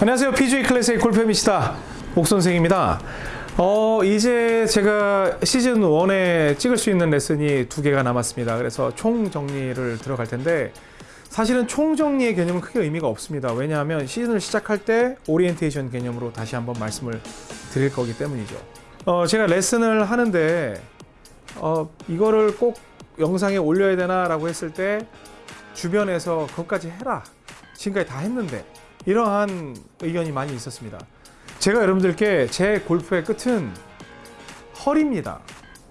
안녕하세요. PGA 클래식 골프미시다 옥선생입니다. 어, 이제 제가 시즌 1에 찍을 수 있는 레슨이 두 개가 남았습니다. 그래서 총 정리를 들어갈 텐데 사실은 총 정리의 개념은 크게 의미가 없습니다. 왜냐하면 시즌을 시작할 때 오리엔테이션 개념으로 다시 한번 말씀을 드릴 거기 때문이죠. 어, 제가 레슨을 하는데 어, 이거를 꼭 영상에 올려야 되나 라고 했을 때 주변에서 그것까지 해라. 지금까지 다 했는데 이러한 의견이 많이 있었습니다. 제가 여러분들께 제 골프의 끝은 허리입니다.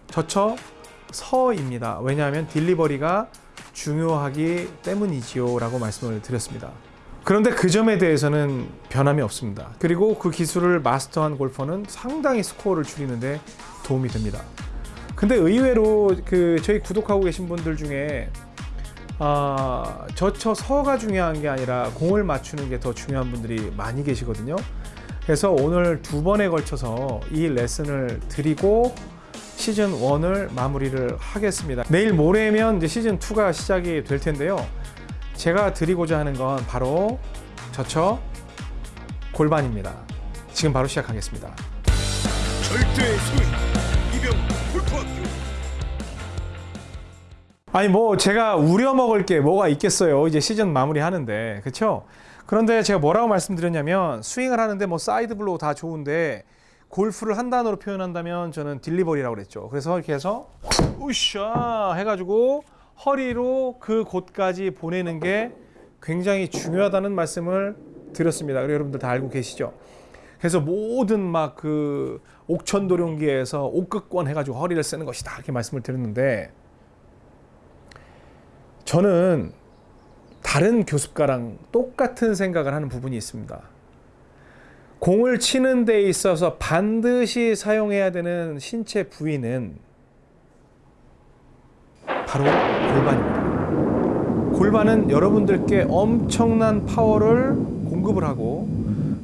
저쳐 서입니다. 왜냐하면 딜리버리가 중요하기 때문이지요 라고 말씀을 드렸습니다. 그런데 그 점에 대해서는 변함이 없습니다. 그리고 그 기술을 마스터한 골퍼는 상당히 스코어를 줄이는데 도움이 됩니다. 근데 의외로 그 저희 구독하고 계신 분들 중에 아, 저쳐 서가 중요한 게 아니라 공을 맞추는 게 더 중요한 분들이 많이 계시거든요. 그래서 오늘 두 번에 걸쳐서 이 레슨을 드리고 시즌 1을 마무리를 하겠습니다. 내일 모레면 이제 시즌 2가 시작이 될 텐데요. 제가 드리고자 하는 건 바로 저쳐 골반입니다. 지금 바로 시작하겠습니다. 절대 스윙 이병 골프학교 아니 뭐 제가 우려 먹을 게 뭐가 있겠어요. 이제 시즌 마무리 하는데. 그렇죠? 그런데 제가 뭐라고 말씀드렸냐면 스윙을 하는데 뭐 side blow 다 좋은데 골프를 한 단어로 표현한다면 저는 delivery라고 그랬죠. 그래서 이렇게 해서 우샤 해 가지고 허리로 그 곳까지 보내는 게 굉장히 중요하다는 말씀을 드렸습니다. 그리고 여러분들 다 알고 계시죠? 그래서 모든 막 그 옥천도룡기에서 옥극권 해가지고 허리를 쓰는 것이다 이렇게 말씀을 드렸는데 저는 다른 교습가랑 똑같은 생각을 하는 부분이 있습니다. 공을 치는 데 있어서 반드시 사용해야 되는 신체 부위는 바로 골반입니다. 골반은 여러분들께 엄청난 파워를 공급을 하고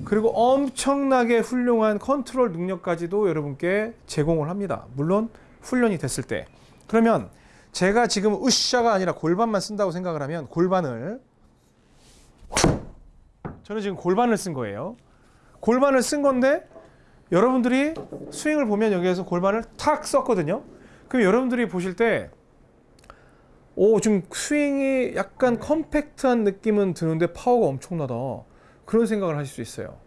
그리고 엄청나게 훌륭한 컨트롤 능력까지도 여러분께 제공을 합니다. 물론 훈련이 됐을 때. 그러면 제가 지금 으쌰가 아니라 골반만 쓴다고 생각을 하면 골반을 저는 지금 골반을 쓴 거예요. 골반을 쓴 건데 여러분들이 스윙을 보면 여기에서 골반을 탁 썼거든요. 그럼 여러분들이 보실 때 오, 좀 스윙이 약간 컴팩트한 느낌은 드는데 파워가 엄청나다. 그런 생각을 하실 수 있어요.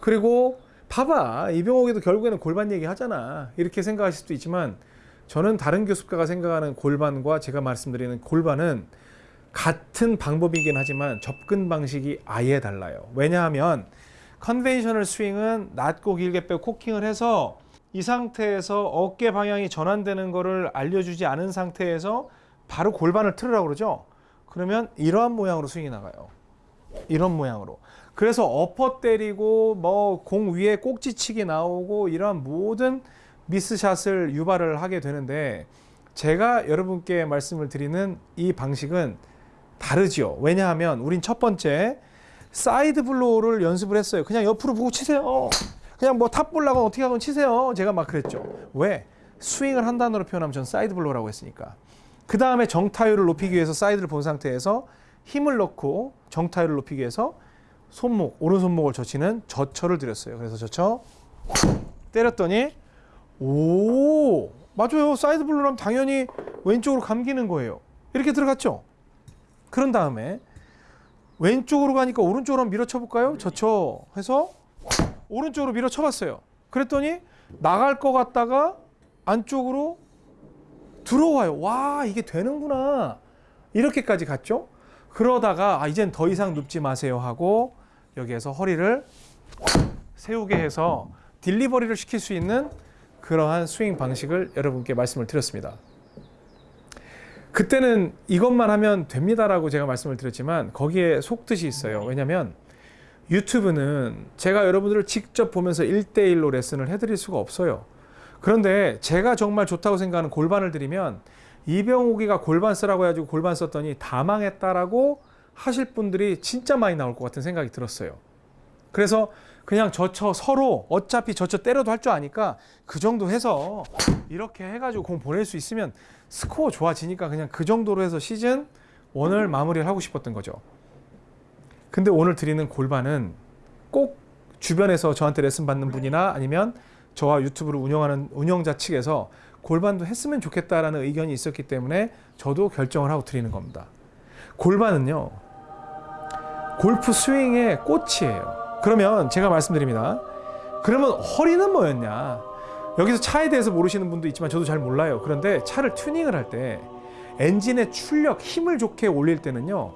그리고 봐봐. 이병옥이도 결국에는 골반 얘기 하잖아. 이렇게 생각하실 수도 있지만 저는 다른 교습가가 생각하는 골반과 제가 말씀드리는 골반은 같은 방법이긴 하지만 접근 방식이 아예 달라요. 왜냐하면 conventional 스윙은 낮고 길게 빼고 cocking을 해서 이 상태에서 어깨 방향이 전환되는 것을 알려주지 않은 상태에서 바로 골반을 틀으라고 그러죠. 그러면 이러한 모양으로 스윙이 나가요. 이런 모양으로. 그래서 엎어 때리고 뭐 공 위에 꼭지치기 나오고 이러한 모든 miss shot을 유발을 하게 되는데 제가 여러분께 말씀을 드리는 이 방식은 다르죠. 왜냐하면 우린 첫 번째 side blow를 연습을 했어요. 그냥 옆으로 보고 치세요. 그냥 뭐 top ball 나고 어떻게 하건 치세요. 제가 막 그랬죠. 왜? 스윙을 한 단어로 표현하면 전 side blow라고 했으니까. 그 다음에 정타율을 높이기 위해서 사이드를 본 상태에서 힘을 넣고 정타율을 높이기 위해서 손목, 오른손목을 젖히는 젖혀를 드렸어요. 그래서 젖혀 때렸더니 오 맞아요. side blow라면 당연히 왼쪽으로 감기는 거예요. 이렇게 들어갔죠? 그런 다음에 왼쪽으로 가니까 오른쪽으로 밀어쳐 볼까요? 저쳐 해서 오른쪽으로 밀어쳐 봤어요. 그랬더니 나갈 것 같다가 안쪽으로 들어와요. 와 이게 되는구나. 이렇게까지 갔죠? 그러다가 아 이젠 더 이상 눕지 마세요 하고 여기에서 허리를 세우게 해서 딜리버리를 시킬 수 있는 그러한 스윙 방식을 여러분께 말씀을 드렸습니다. 그때는 이것만 하면 됩니다라고 제가 말씀을 드렸지만 거기에 속뜻이 있어요. 왜냐하면 유튜브는 제가 여러분들을 직접 보면서 1대1로 레슨을 해드릴 수가 없어요. 그런데 제가 정말 좋다고 생각하는 골반을 드리면 이병옥이가 골반 쓰라고 해가지고 골반 썼더니 다 망했다라고 하실 분들이 진짜 많이 나올 것 같은 생각이 들었어요. 그래서 그냥 저쳐 서로 어차피 저쳐 때려도 할 줄 아니까 그 정도 해서 이렇게 해가지고 공 보낼 수 있으면 스코어 좋아지니까 그냥 그 정도로 해서 시즌 원을 마무리를 하고 싶었던 거죠. 근데 오늘 드리는 골반은 꼭 주변에서 저한테 레슨 받는 분이나 아니면 저와 유튜브를 운영하는 운영자 측에서 골반도 했으면 좋겠다라는 의견이 있었기 때문에 저도 결정을 하고 드리는 겁니다. 골반은요. 골프 스윙의 꽃이에요. 그러면 제가 말씀드립니다. 그러면 허리는 뭐였냐? 여기서 차에 대해서 모르시는 분도 있지만 저도 잘 몰라요. 그런데 차를 튜닝을 할 때 엔진의 출력, 힘을 좋게 올릴 때는요.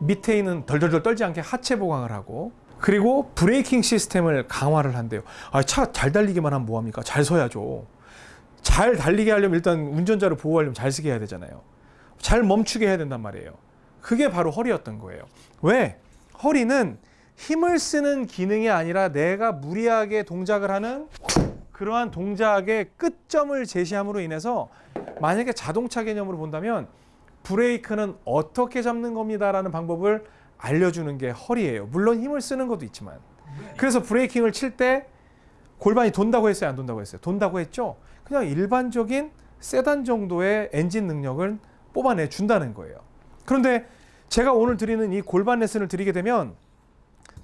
밑에 있는 덜덜덜 떨지 않게 하체 보강을 하고 그리고 브레이킹 시스템을 강화를 한대요. 아, 차 잘 달리기만 하면 뭐합니까? 잘 서야죠. 잘 달리게 하려면 일단 운전자를 보호하려면 잘 쓰게 해야 되잖아요. 잘 멈추게 해야 된단 말이에요. 그게 바로 허리였던 거예요. 왜? 허리는 힘을 쓰는 기능이 아니라 내가 무리하게 동작을 하는 그러한 동작의 끝점을 제시함으로 인해서 만약에 자동차 개념으로 본다면 브레이크는 어떻게 잡는 겁니다라는 방법을 알려주는 게 허리예요. 물론 힘을 쓰는 것도 있지만. 그래서 브레이킹을 칠 때 골반이 돈다고 했어요, 안 돈다고 했어요? 돈다고 했죠. 그냥 일반적인 세단 정도의 엔진 능력을 뽑아내 준다는 거예요. 그런데 제가 오늘 드리는 이 골반 레슨을 드리게 되면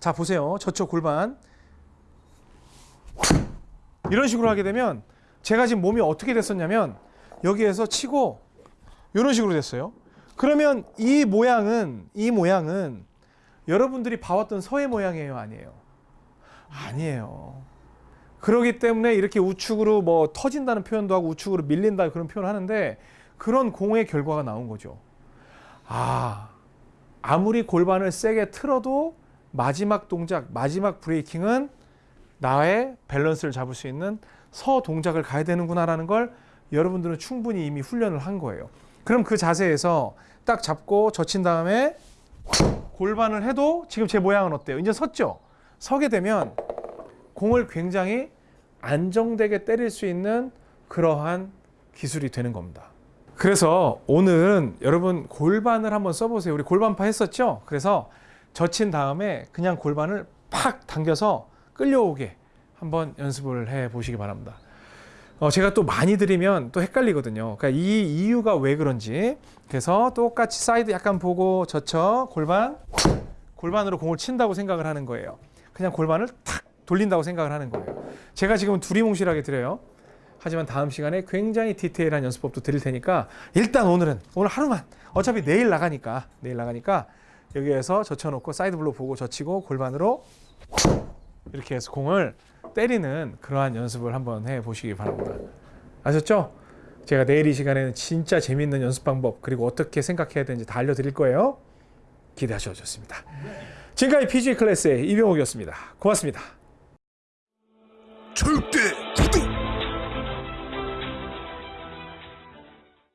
자 보세요. 저쪽 골반 이런 식으로 하게 되면 제가 지금 몸이 어떻게 됐었냐면 여기에서 치고 이런 식으로 됐어요. 그러면 이 모양은 이 모양은 여러분들이 봐왔던 서해 모양이에요, 아니에요? 아니에요. 그러기 때문에 이렇게 우측으로 뭐 터진다는 표현도 하고 우측으로 밀린다 그런 표현을 하는데 그런 공의 결과가 나온 거죠. 아, 아무리 골반을 세게 틀어도 마지막 동작, 마지막 브레이킹은 나의 밸런스를 잡을 수 있는 서 동작을 가야 되는구나 라는 걸 여러분들은 충분히 이미 훈련을 한 거예요. 그럼 그 자세에서 딱 잡고 젖힌 다음에 골반을 해도 지금 제 모양은 어때요? 이제 섰죠? 서게 되면 공을 굉장히 안정되게 때릴 수 있는 그러한 기술이 되는 겁니다. 그래서 오늘은 여러분 골반을 한번 써보세요. 우리 골반파 했었죠? 그래서 젖힌 다음에 그냥 골반을 팍 당겨서 끌려오게 한번 연습을 해 보시기 바랍니다. 어, 제가 또 많이 드리면 또 헷갈리거든요. 그러니까 이 이유가 왜 그런지. 그래서 똑같이 사이드 약간 보고 젖혀 골반 골반으로 공을 친다고 생각을 하는 거예요. 그냥 골반을 탁 돌린다고 생각을 하는 거예요. 제가 지금 두리뭉실하게 드려요. 하지만 다음 시간에 굉장히 디테일한 연습법도 드릴 테니까 일단 오늘은 오늘 하루만 어차피 내일 나가니까 내일 나가니까 여기에서 젖혀놓고 side blow 보고 젖히고 골반으로 이렇게 해서 공을 때리는 그러한 연습을 한번 해 보시기 바랍니다. 아셨죠? 제가 내일 이 시간에는 진짜 재미있는 연습 방법 그리고 어떻게 생각해야 되는지 다 알려드릴 거예요. 기대하셔도 좋습니다. 지금까지 PG 클래스의 이병옥이었습니다. 고맙습니다. 절대 구독